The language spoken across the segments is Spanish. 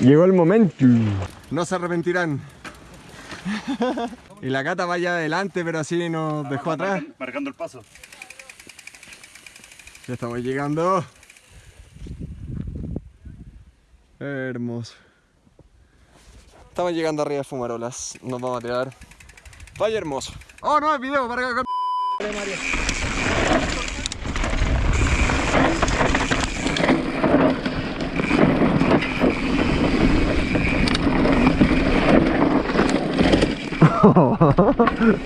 Llegó el momento. No se arrepentirán. y la gata vaya adelante, pero así nos dejó atrás. Marcando el paso. Ya estamos llegando. Hermoso. Estamos llegando arriba de Fumarolas. Nos vamos a tirar. Vaya hermoso. Oh, no, el video para acá. Wow,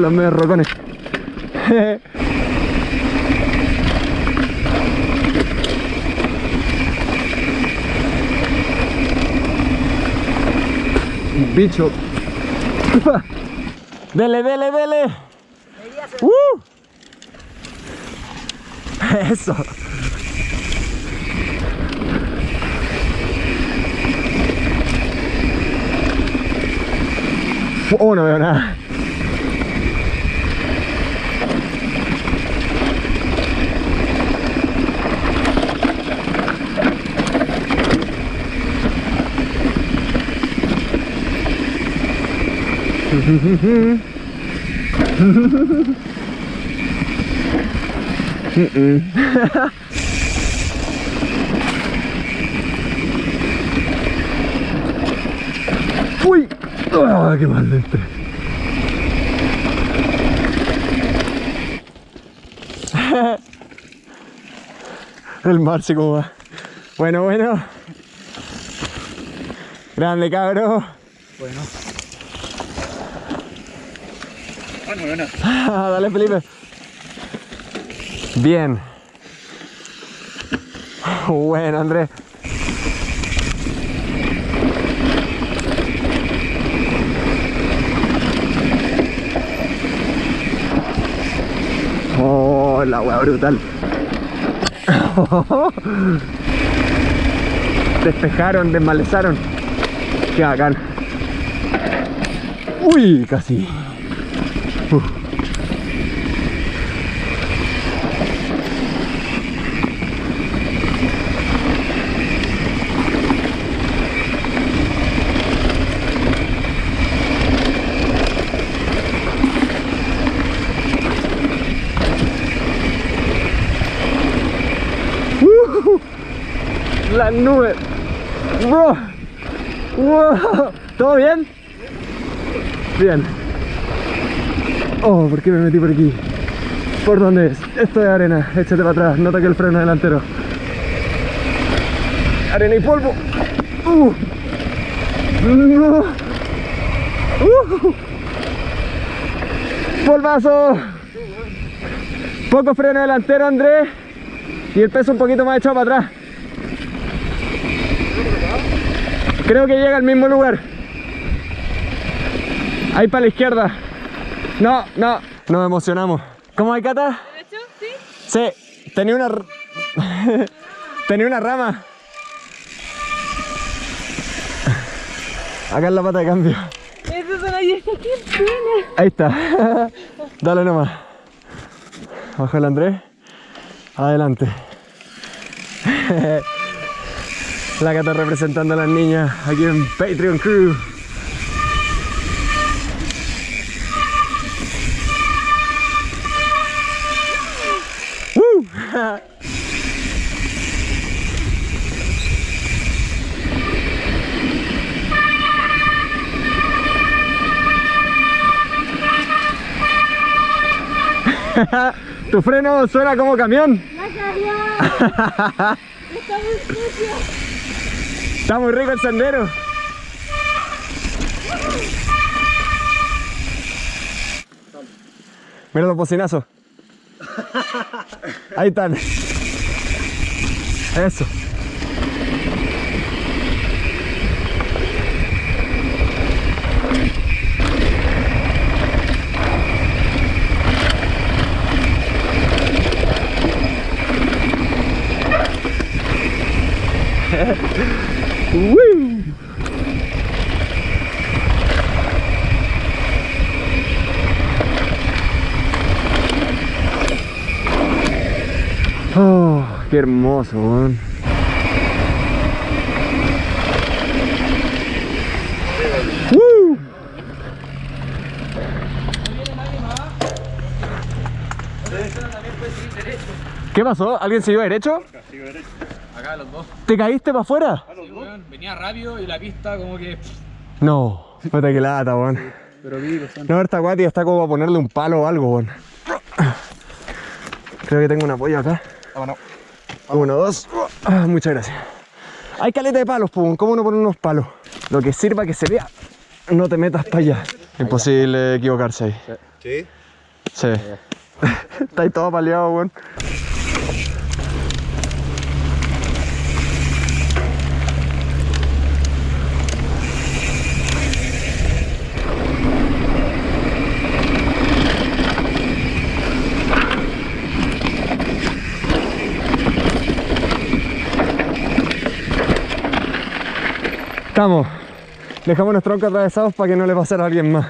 los medios rocones. Bicho. Dele, dele, dele. Uh. Eso. Oh, no veo nada. Uy, ah, qué mal entré. El mar se como va. Bueno, bueno. Grande cabro. Bueno. Dale Felipe. Bien. Bueno, Andrés. Oh, la wea brutal. Despejaron, desmalezaron. Qué bacán. Uy, casi. La nube. Wow. Wow. ¿Todo bien? Bien. Oh, ¿por qué me metí por aquí? ¿Por dónde es? Esto es arena. Échate para atrás. No toque el freno delantero. Arena y polvo. Uh. No. Uh. Polvazo. Poco freno delantero, Andrés. Y el peso un poquito más echado para atrás. Creo que llega al mismo lugar. Ahí para la izquierda. No, no. Nos emocionamos. ¿Cómo hay, Cata? ¿Derecho? ¿Sí? Sí, tenía una... tenía una rama. Acá en la pata de cambio. Eso son ahí. Ahí está. Dale nomás. Baja el Andrés. Adelante. La Cata representando a las niñas aquí en Patreon Crew. ¡Woo! Tu freno suena como camión. Está muy sucio. Está muy rico el sendero. Mira los bocinazos. Ahí están. Eso. Uy. Oh, qué hermoso, weón. ¡Woo! ¿Qué pasó? ¿Alguien se iba derecho? Acá los dos. ¿Te caíste para afuera? Sí, weón, venía rápido y la pista como que. No, puta que lata, weón. Pero vi. No, esta guatia está como para ponerle un palo o algo, weón. Creo que tengo un apoyo acá. Vámonos. Uno, dos. Ah, muchas gracias. Hay caleta de palos, pues, ¿cómo no poner unos palos? Lo que sirva que se vea. No te metas para allá. Imposible equivocarse ahí. Sí. Sí. Está ahí todo paleado, weón. Estamos. Dejamos los troncos atravesados para que no le pase a alguien más.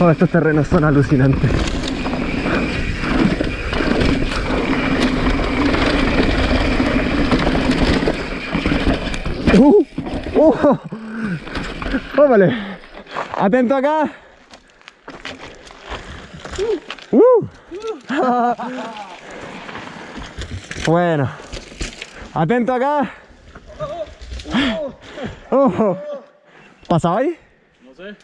Oh, estos terrenos son alucinantes. Uh, uh, ¡Óvale! Atento acá. Uh. Bueno. Atento acá. Oh. ¿Pasaba ahí? No sé.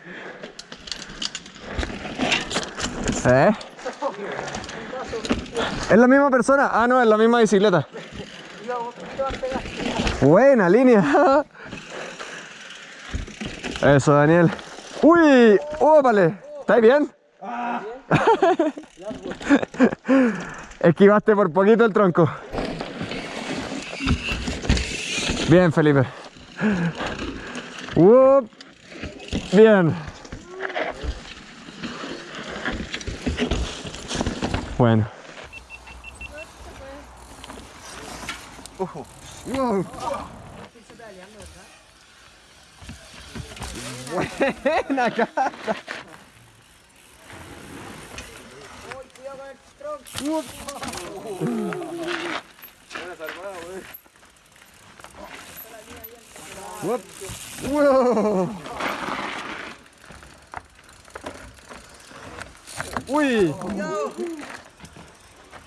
¿Eh? ¿Es la misma persona? Ah, no, es la misma bicicleta. Buena línea. Eso, Daniel. ¡Uy! ¡Ópale! ¿Estáis bien? Esquivaste por poquito el tronco. Bien, Felipe. ¡Up! Bien. Bueno. Wow. Buena casa. Uop. Wow. Uy.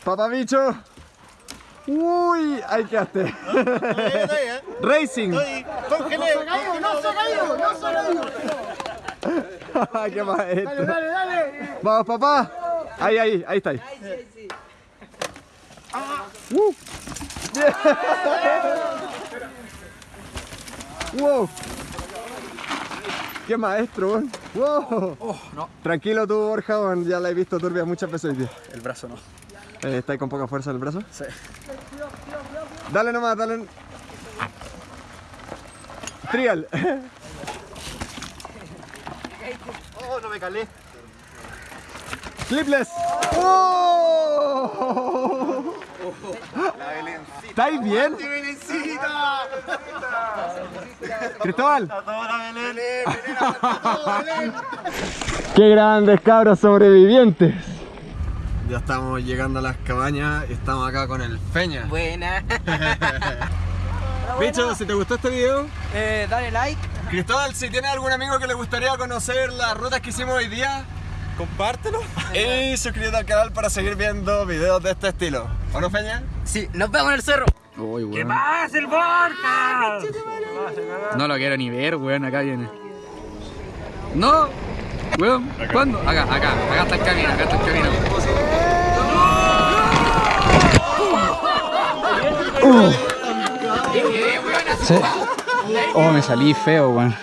Papabicho. Uy, ahí quedaste. Racing. ¡Congelé! ¡No se caído! ¡No se ha caído! Qué maestro. ¡Dale, dale! Vamos, papá. Ahí, ahí, ahí está. Ahí. Uh. wow. Qué maestro, weón. Wow. Oh, no. Tranquilo tú, Borja, ya la he visto turbia muchas veces hoy día. El brazo no. Eh, ¿Está ahí con poca fuerza en el brazo? Sí. Dale nomás, dale. Trial. ¡Oh, no me calé! Clipless. ¡Oh! La Belencita. ¿Estáis bien? ¡Belencita! Cristóbal. ¡Toda Belén! ¡Belén, ¡Todo Belén! Qué grandes cabros sobrevivientes. Ya estamos llegando a las cabañas y estamos acá con el Feña. Buena. Bicho, si te gustó este video, Eh, dale like. Cristóbal, si tienes algún amigo que le gustaría conocer las rutas que hicimos hoy día, compártelo y suscríbete al canal para seguir viendo videos de este estilo. ¿O no, Feña? Sí, nos vemos en el cerro. ¿Qué pasa el Borja? No lo quiero ni ver, weón, acá viene. No, weón, ¿cuándo? Acá, acá, acá está el camino, acá está el camino. Sí. Oh, me salí feo, weón.